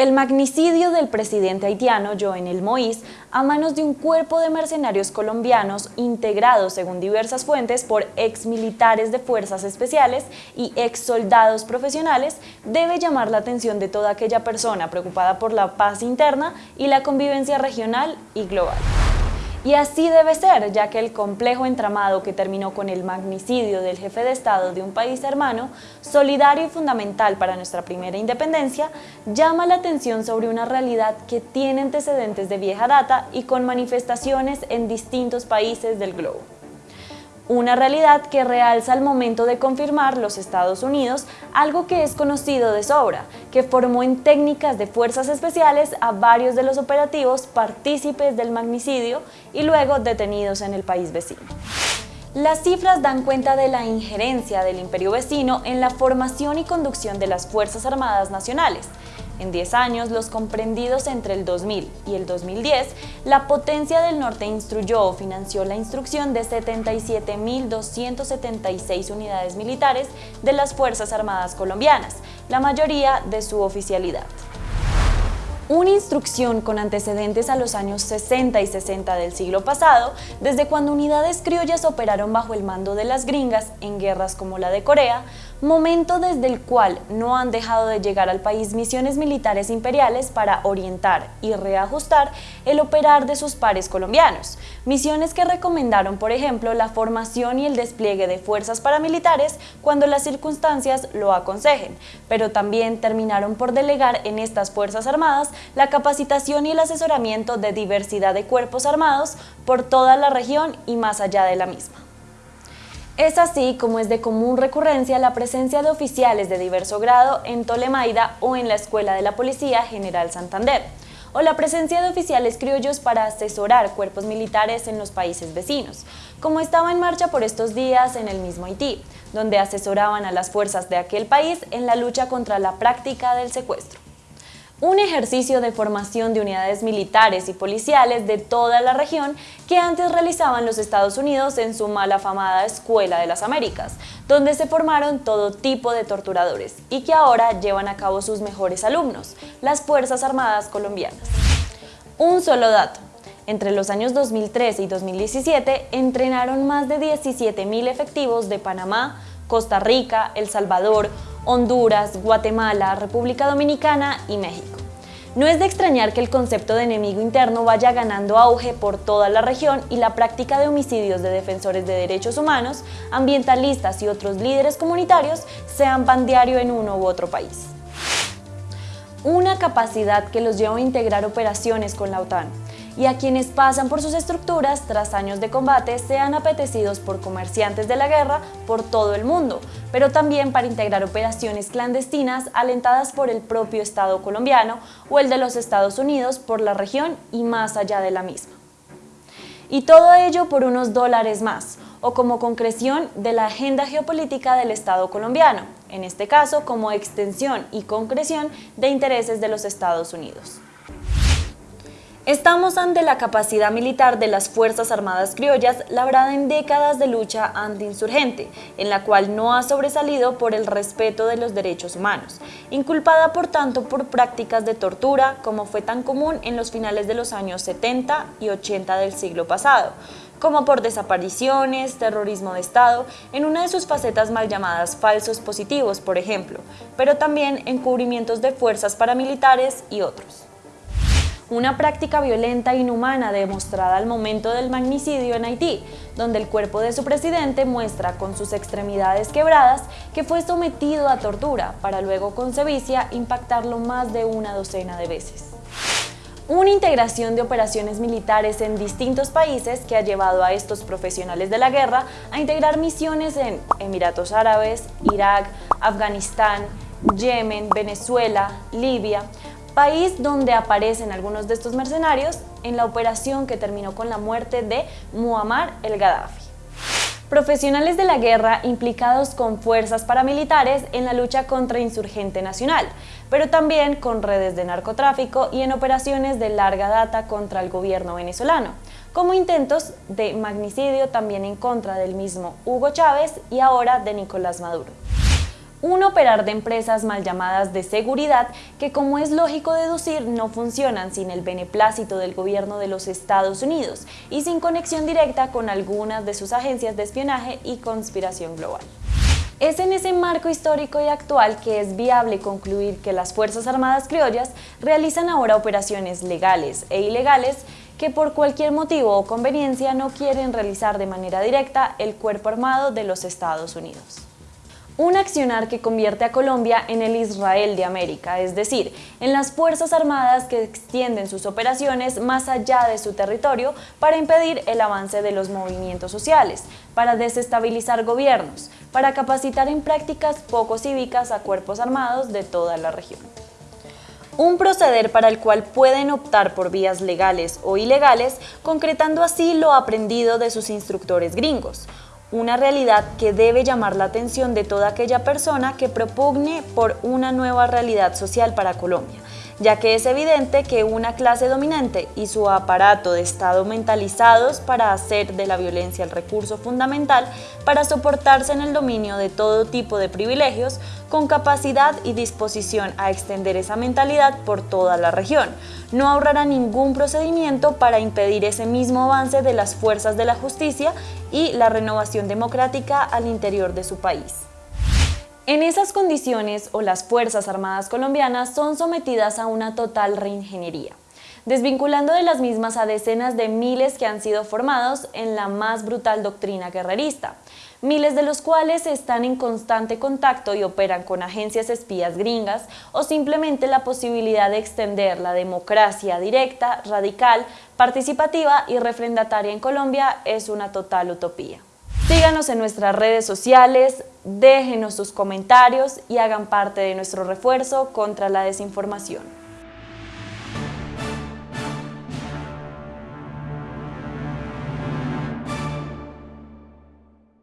El magnicidio del presidente haitiano Jovenel Moïse a manos de un cuerpo de mercenarios colombianos integrados, según diversas fuentes, por exmilitares de fuerzas especiales y ex soldados profesionales debe llamar la atención de toda aquella persona preocupada por la paz interna y la convivencia regional y global. Y así debe ser, ya que el complejo entramado que terminó con el magnicidio del jefe de Estado de un país hermano, solidario y fundamental para nuestra primera independencia, llama la atención sobre una realidad que tiene antecedentes de vieja data y con manifestaciones en distintos países del globo una realidad que realza al momento de confirmar los Estados Unidos algo que es conocido de sobra, que formó en técnicas de fuerzas especiales a varios de los operativos partícipes del magnicidio y luego detenidos en el país vecino. Las cifras dan cuenta de la injerencia del imperio vecino en la formación y conducción de las Fuerzas Armadas Nacionales, en 10 años, los comprendidos entre el 2000 y el 2010, la potencia del norte instruyó o financió la instrucción de 77.276 unidades militares de las Fuerzas Armadas colombianas, la mayoría de su oficialidad. Una instrucción con antecedentes a los años 60 y 60 del siglo pasado, desde cuando unidades criollas operaron bajo el mando de las gringas en guerras como la de Corea, momento desde el cual no han dejado de llegar al país misiones militares imperiales para orientar y reajustar el operar de sus pares colombianos, misiones que recomendaron, por ejemplo, la formación y el despliegue de fuerzas paramilitares cuando las circunstancias lo aconsejen, pero también terminaron por delegar en estas Fuerzas Armadas la capacitación y el asesoramiento de diversidad de cuerpos armados por toda la región y más allá de la misma. Es así como es de común recurrencia la presencia de oficiales de diverso grado en Tolemaida o en la Escuela de la Policía General Santander, o la presencia de oficiales criollos para asesorar cuerpos militares en los países vecinos, como estaba en marcha por estos días en el mismo Haití, donde asesoraban a las fuerzas de aquel país en la lucha contra la práctica del secuestro un ejercicio de formación de unidades militares y policiales de toda la región que antes realizaban los Estados Unidos en su mal afamada Escuela de las Américas, donde se formaron todo tipo de torturadores y que ahora llevan a cabo sus mejores alumnos, las Fuerzas Armadas colombianas. Un solo dato. Entre los años 2013 y 2017 entrenaron más de 17.000 efectivos de Panamá, Costa Rica, El Salvador, Honduras, Guatemala, República Dominicana y México. No es de extrañar que el concepto de enemigo interno vaya ganando auge por toda la región y la práctica de homicidios de defensores de derechos humanos, ambientalistas y otros líderes comunitarios sean pan en uno u otro país. Una capacidad que los lleva a integrar operaciones con la OTAN, y a quienes pasan por sus estructuras tras años de combate sean apetecidos por comerciantes de la guerra por todo el mundo, pero también para integrar operaciones clandestinas alentadas por el propio Estado colombiano o el de los Estados Unidos por la región y más allá de la misma. Y todo ello por unos dólares más, o como concreción de la agenda geopolítica del Estado colombiano, en este caso como extensión y concreción de intereses de los Estados Unidos. Estamos ante la capacidad militar de las Fuerzas Armadas Criollas labrada en décadas de lucha antiinsurgente, en la cual no ha sobresalido por el respeto de los derechos humanos, inculpada por tanto por prácticas de tortura como fue tan común en los finales de los años 70 y 80 del siglo pasado, como por desapariciones, terrorismo de Estado, en una de sus facetas mal llamadas falsos positivos, por ejemplo, pero también encubrimientos de fuerzas paramilitares y otros una práctica violenta e inhumana demostrada al momento del magnicidio en Haití, donde el cuerpo de su presidente muestra con sus extremidades quebradas que fue sometido a tortura para luego con sevicia impactarlo más de una docena de veces. Una integración de operaciones militares en distintos países que ha llevado a estos profesionales de la guerra a integrar misiones en Emiratos Árabes, Irak, Afganistán, Yemen, Venezuela, Libia, país donde aparecen algunos de estos mercenarios en la operación que terminó con la muerte de Muammar el-Gaddafi. Profesionales de la guerra implicados con fuerzas paramilitares en la lucha contra insurgente nacional, pero también con redes de narcotráfico y en operaciones de larga data contra el gobierno venezolano, como intentos de magnicidio también en contra del mismo Hugo Chávez y ahora de Nicolás Maduro. Un operar de empresas mal llamadas de seguridad que como es lógico deducir no funcionan sin el beneplácito del gobierno de los Estados Unidos y sin conexión directa con algunas de sus agencias de espionaje y conspiración global. Es en ese marco histórico y actual que es viable concluir que las Fuerzas Armadas Criollas realizan ahora operaciones legales e ilegales que por cualquier motivo o conveniencia no quieren realizar de manera directa el Cuerpo Armado de los Estados Unidos un accionar que convierte a Colombia en el Israel de América, es decir, en las Fuerzas Armadas que extienden sus operaciones más allá de su territorio para impedir el avance de los movimientos sociales, para desestabilizar gobiernos, para capacitar en prácticas poco cívicas a cuerpos armados de toda la región. Un proceder para el cual pueden optar por vías legales o ilegales, concretando así lo aprendido de sus instructores gringos, una realidad que debe llamar la atención de toda aquella persona que propugne por una nueva realidad social para Colombia, ya que es evidente que una clase dominante y su aparato de Estado mentalizados para hacer de la violencia el recurso fundamental para soportarse en el dominio de todo tipo de privilegios, con capacidad y disposición a extender esa mentalidad por toda la región, no ahorrará ningún procedimiento para impedir ese mismo avance de las fuerzas de la justicia y la renovación democrática al interior de su país. En esas condiciones, las Fuerzas Armadas colombianas son sometidas a una total reingeniería, desvinculando de las mismas a decenas de miles que han sido formados en la más brutal doctrina guerrerista, miles de los cuales están en constante contacto y operan con agencias espías gringas o simplemente la posibilidad de extender la democracia directa, radical, participativa y refrendataria en Colombia es una total utopía. Síganos en nuestras redes sociales, déjenos sus comentarios y hagan parte de nuestro refuerzo contra la desinformación.